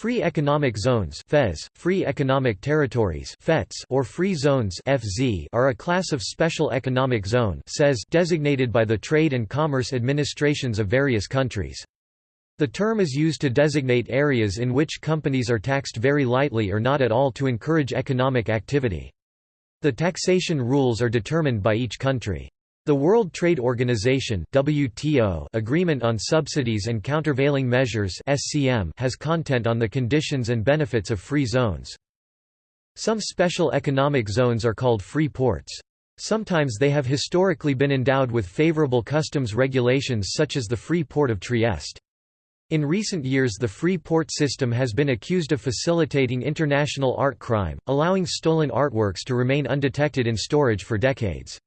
Free Economic Zones FEZ, Free Economic Territories FETS, or Free Zones FZ, are a class of special economic zone says designated by the trade and commerce administrations of various countries. The term is used to designate areas in which companies are taxed very lightly or not at all to encourage economic activity. The taxation rules are determined by each country. The World Trade Organization WTO Agreement on Subsidies and Countervailing Measures SCM has content on the conditions and benefits of free zones. Some special economic zones are called free ports. Sometimes they have historically been endowed with favorable customs regulations such as the Free Port of Trieste. In recent years the free port system has been accused of facilitating international art crime, allowing stolen artworks to remain undetected in storage for decades.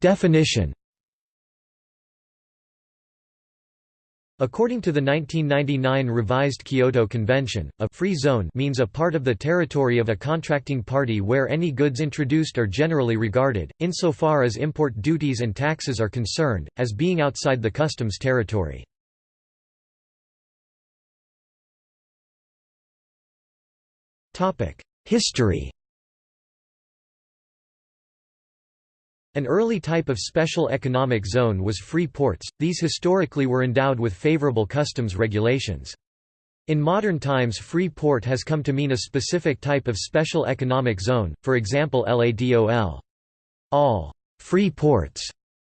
Definition According to the 1999 revised Kyoto Convention, a «free zone» means a part of the territory of a contracting party where any goods introduced are generally regarded, insofar as import duties and taxes are concerned, as being outside the customs territory. History An early type of special economic zone was free ports, these historically were endowed with favorable customs regulations. In modern times free port has come to mean a specific type of special economic zone, for example LADOL. All free ports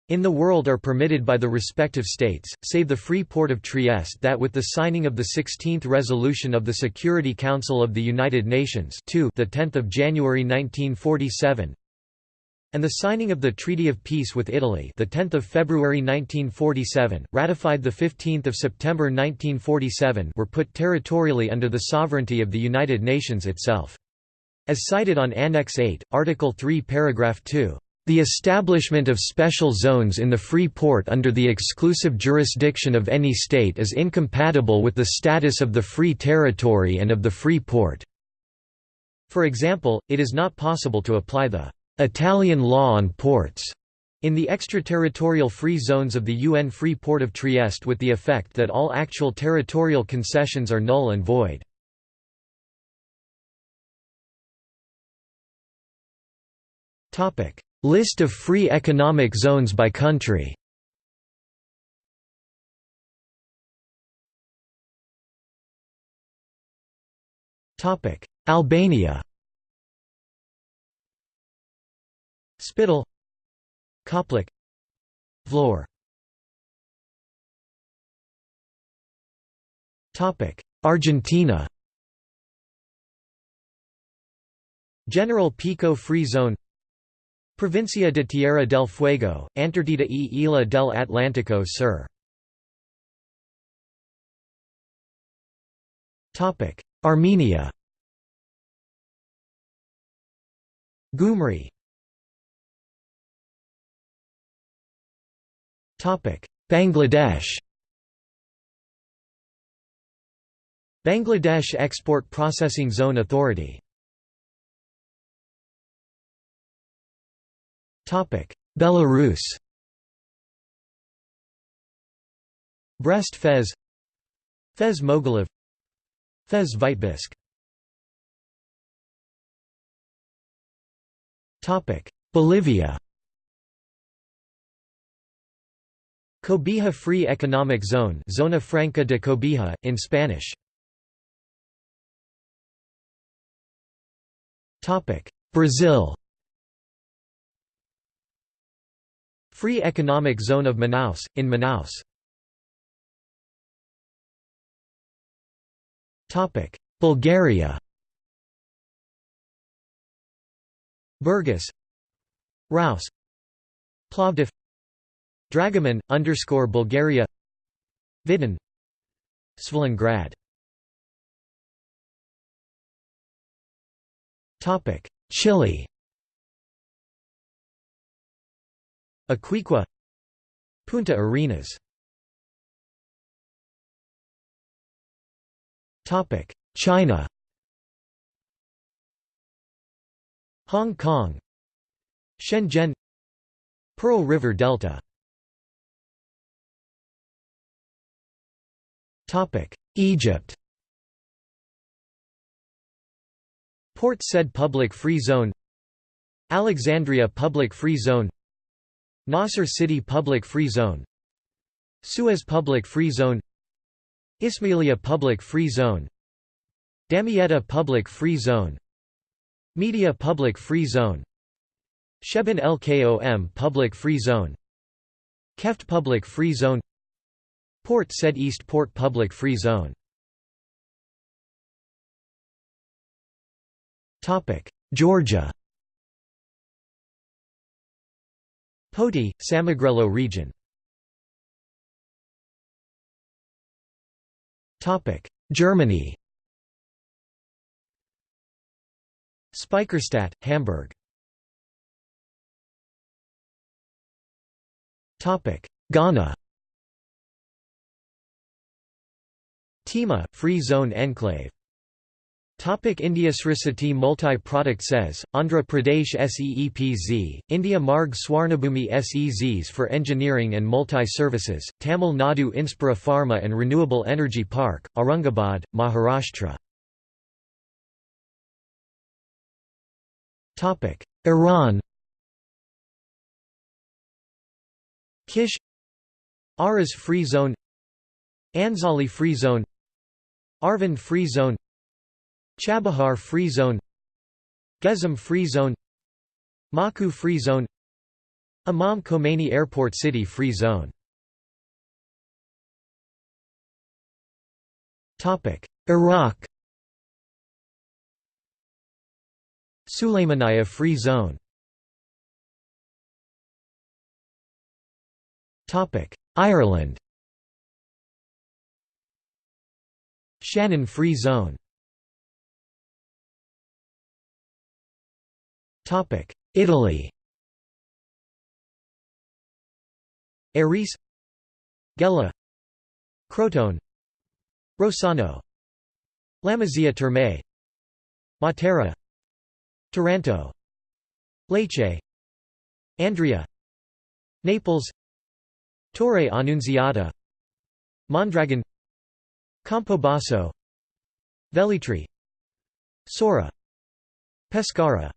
in the world are permitted by the respective states, save the Free Port of Trieste that with the signing of the 16th resolution of the Security Council of the United Nations 2 the 10th of January 1947 and the signing of the Treaty of Peace with Italy, the 10th of February 1947, ratified the 15th of September 1947, were put territorially under the sovereignty of the United Nations itself. As cited on Annex 8, Article 3, paragraph 2. The establishment of special zones in the free port under the exclusive jurisdiction of any state is incompatible with the status of the free territory and of the free port. For example, it is not possible to apply the Italian law on ports in the extraterritorial free zones of the UN Free Port of Trieste with the effect that all actual territorial concessions are null and void. List of free economic zones by country. Albania Spittal Koplik Vlor. Argentina. General Pico Free Zone. Provincia de Tierra del Fuego, Antártida e Isla del Atlántico Sur. Armenia. Gyumri Bangladesh Bangladesh Export Processing Zone Authority Belarus Brest Fez Fez Mogilev Fez Vitebsk Bolivia Cobija Free Economic Zone Zona Franca de Cobija, in Spanish. Brazil. Free Economic Zone of Manaus, in Manaus. Bulgaria. Burgas Rouse Plovdiv Dragoman, underscore Bulgaria Vidin Svilengrad Topic: Chile. Iquique Punta Arenas. Topic China. Hong Kong. Shenzhen Pearl River Delta Egypt Port Said Public Free Zone Alexandria Public Free Zone Nasser City Public Free Zone Suez Public Free Zone Ismailia Public Free Zone Damietta Public Free Zone Media Public Free Zone Shebin El Kom Public Free Zone Keft Public Free Zone Port Said East Port Public Free Zone. Topic Georgia. Poti, Samegrelo region. Topic Germany. Speicherstadt, Hamburg. Topic Ghana Tema, Free Zone Enclave. Topic India Srisati Multi-Product says, Andhra Pradesh SEEPZ, India Marg Swarnabhumi SEZs for Engineering and Multi-Services, Tamil Nadu Inspira Pharma and Renewable Energy Park, Aurangabad, Maharashtra. Iran. Kish. Aras Free Zone. Anzali Free Zone Arvand Free Zone Chabahar Free Zone Gezam Free Zone Maku Free Zone Imam Khomeini Airport City Free Zone. Iraq. Sulaymaniyah Free Zone. Ireland Shannon Free Zone. Italy. Aris Gela. Crotone. Rossano. Lamezia Terme. Matera. Taranto. Lecce. Andria Naples. Torre Annunziata. Mondragon Campobasso Velletri Sora Pescara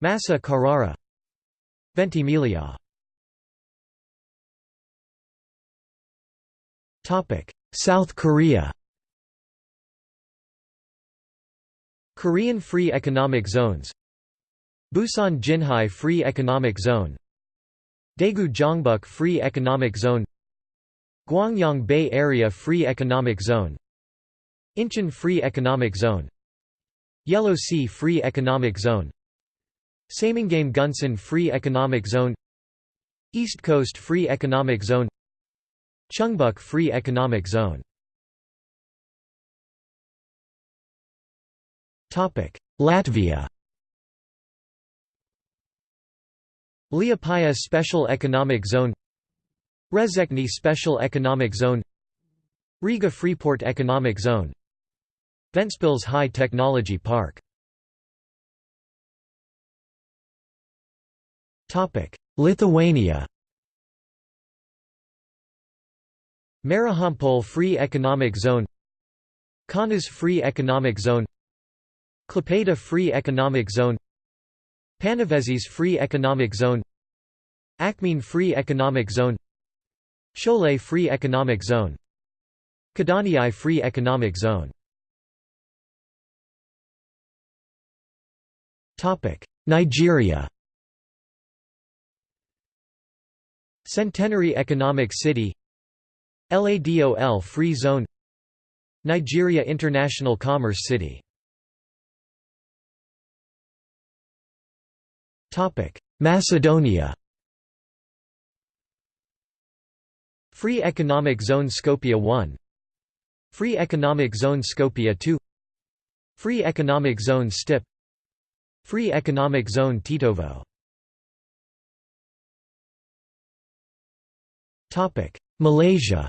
Massa Carrara Ventimiglia. South Korea. Korean Free Economic Zones. Busan Jinhae Free Economic Zone. Daegu Gyeongbuk Free Economic Zone Gwangyang Bay Area Free Economic Zone Incheon Free Economic Zone Yellow Sea Free Economic Zone Saemangeum Gunsan Free Economic Zone East Coast Free Economic Zone Chungbuk Free Economic Zone. Latvia. Liepāja Special Economic Zone Rezekne Special Economic Zone Riga Freeport Economic Zone Ventspils High Technology Park. Lithuania. Marijampolė Free Economic Zone Kaunas Free Economic Zone Klaipėda Free Economic Zone Panevėžys Free Economic Zone Akmenė Free Economic Zone Šiauliai Free Economic Zone. Kėdainiai Free Economic Zone. Nigeria. Centenary Economic City. LADOL Free Zone. Nigeria International Commerce City. Macedonia Free Economic Zone Skopje 1 Free Economic Zone Skopje 2 Free Economic Zone Stip. Free Economic Zone Tetovo Malaysia.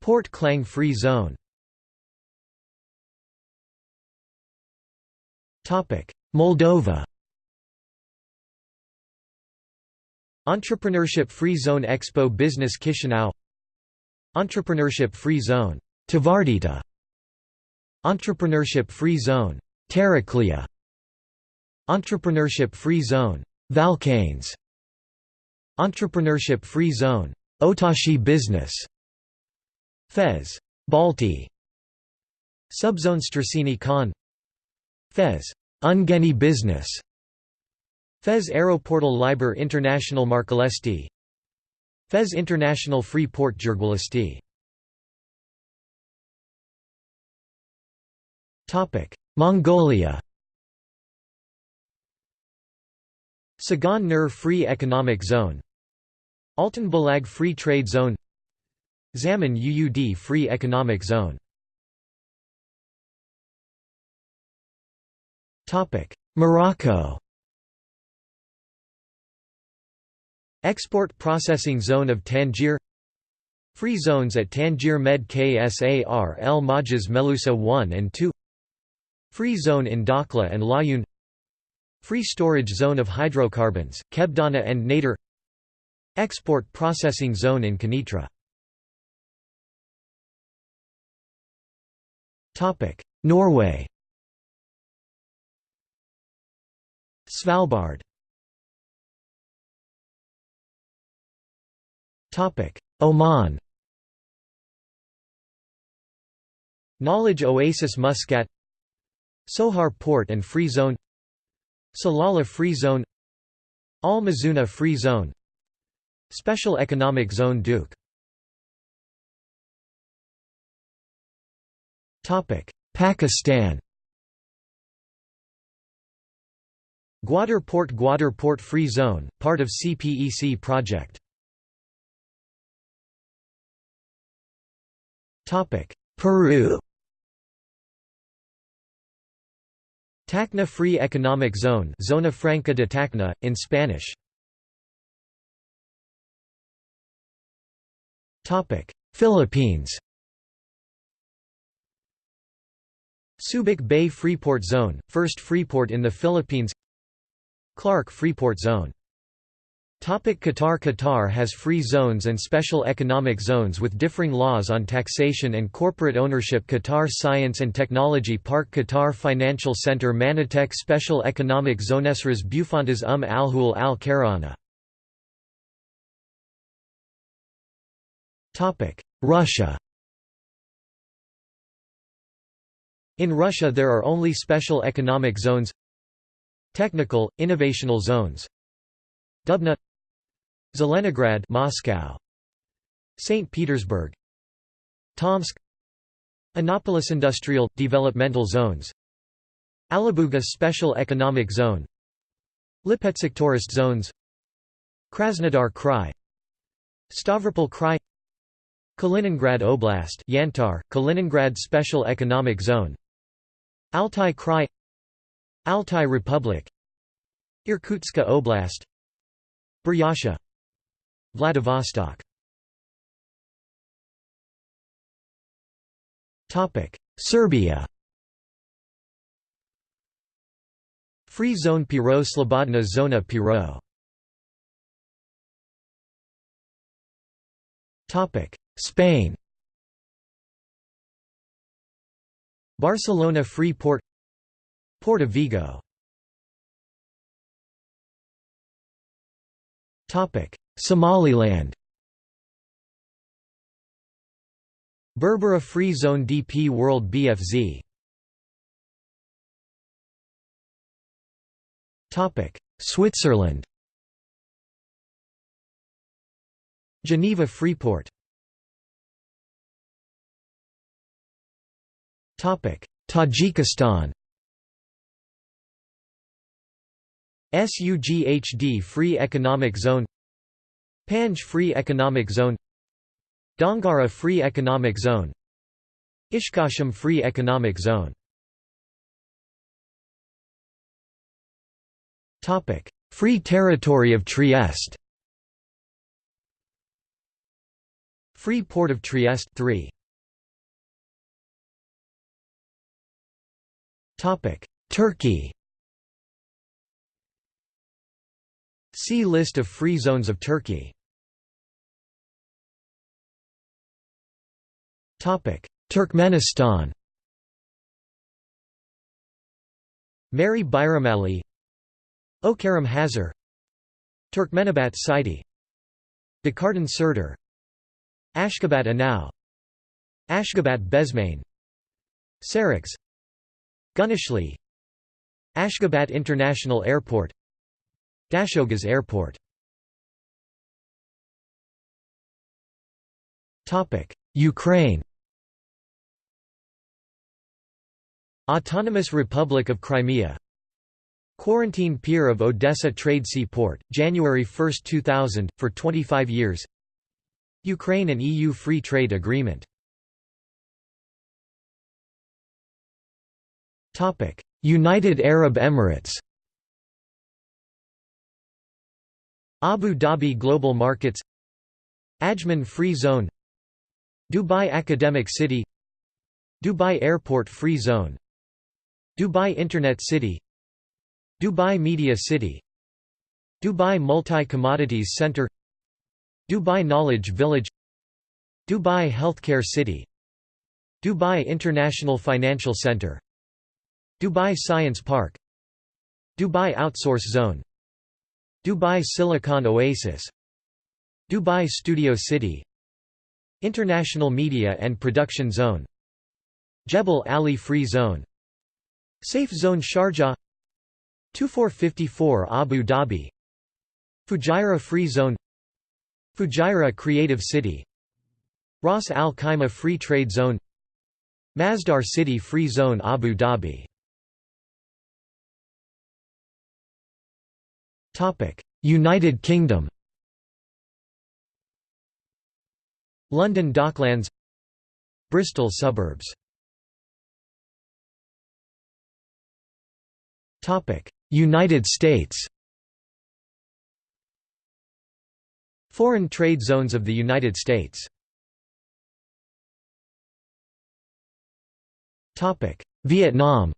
Port Klang Free Zone. Moldova Entrepreneurship Free Zone Expo Business Chisinau. Entrepreneurship Free Zone. Tvardita Entrepreneurship Free Zone. Taraklia Entrepreneurship Free Zone. Valkanes Entrepreneurship Free Zone. Otashi Business. Fez. Balti. Subzone Strasini Khan. Fez. Ungheni Business Fez Aeroportal Liber International Markalesti Fez International Free Port Giurgiulești Mongolia. Sagan Nur Free Economic Zone. Altan Balag Free Trade Zone. Zaman UUD Free Economic Zone. Morocco Export Processing Zone of Tangier Free zones at Tangier Med Ksar El Majaz Melusa 1 and 2 Free zone in Dakhla and Laayoune Free storage zone of hydrocarbons, Kebdana and Nador Export processing zone in Kenitra Norway. Svalbard Oman. Knowledge Oasis Muscat. Sohar Port and Free Zone. Salalah Free Zone. Al Mazuna Free Zone. Special Economic Zone Duqm. Pakistan. Gwadar Port Gwadar Port Free Zone, part of CPEC project Peru. Tacna Free Economic Zone Zona Franca de Tacna, in Spanish. Philippines. Subic Bay Freeport Zone, first freeport in the Philippines. Clark Freeport Zone Qatar Qatar has free zones and special economic zones with differing laws on taxation and corporate ownership. Qatar Science and Technology Park Qatar Financial Center Manatech Special Economic Zone Esras Bufantas Um Al-Hul Al-Karana. Russia. In Russia there are only special economic zones Technical, innovational zones. Dubna Zelenograd Moscow. St Petersburg. Tomsk. Innopolis Industrial Developmental Zones. Alabuga Special Economic Zone. Lipetsk Tourist Zones. Krasnodar Krai. Stavropol Krai. Kaliningrad Oblast Yantar, Kaliningrad Special Economic Zone. Altai Krai. Altai Republic. Irkutska Oblast. Buryatia Vladivostok. Topic Serbia. Free Zone Piro Slobodna Zona Piro Topic Spain. Barcelona Free Port. Port of Vigo Somaliland. Berbera Free Zone DP World BFZ Topic Switzerland. Geneva Freeport. Topic Tajikistan. SUGHD Free Economic Zone Panj Free Economic Zone Dangara Free Economic Zone Ishkashim Free Economic Zone. Free Territory of Trieste. Free Port of Trieste 3 Turkey. See List of free zones of Turkey Turkmenistan Mary Bayramali Okaram Hazar Turkmenabat Sidi Dakartan Serdar Ashgabat Anau Ashgabat Bezmane Sarax Gunishli Ashgabat International Airport Dashogaz Airport. Ukraine Autonomous Republic of Crimea. Quarantine Pier of Odessa Trade Seaport, January 1, 2000, for 25 years. Ukraine and EU Free Trade Agreement. United Arab Emirates. Abu Dhabi Global Markets. Ajman Free Zone. Dubai Academic City. Dubai Airport Free Zone Dubai Internet City Dubai Media City Dubai Multi-Commodities Center Dubai Knowledge Village Dubai Healthcare City Dubai International Financial Center Dubai Science Park Dubai Outsource Zone Dubai Silicon Oasis Dubai Studio City International Media and Production Zone Jebel Ali Free Zone SAIF Zone Sharjah. 2454 Abu Dhabi. Fujairah Free Zone. Fujairah Creative City. Ras Al Khaimah Free Trade Zone. Masdar City Free Zone Abu Dhabi. United Kingdom. London Docklands. Bristol suburbs United States. Foreign trade zones of the United States. Topic. Vietnam.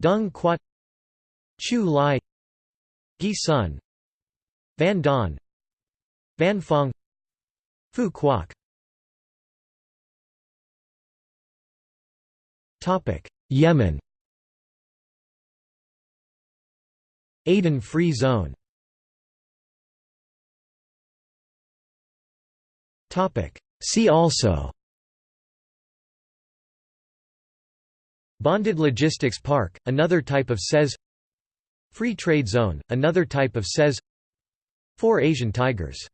Dung Quat. Chu Lai. Gi Sun. Van Don. Van Phong. Phu Quoc Yemen. Aden Free Zone. See also. Bonded Logistics Park, another type of SEZ. Free Trade Zone, another type of SEZ. Four Asian tigers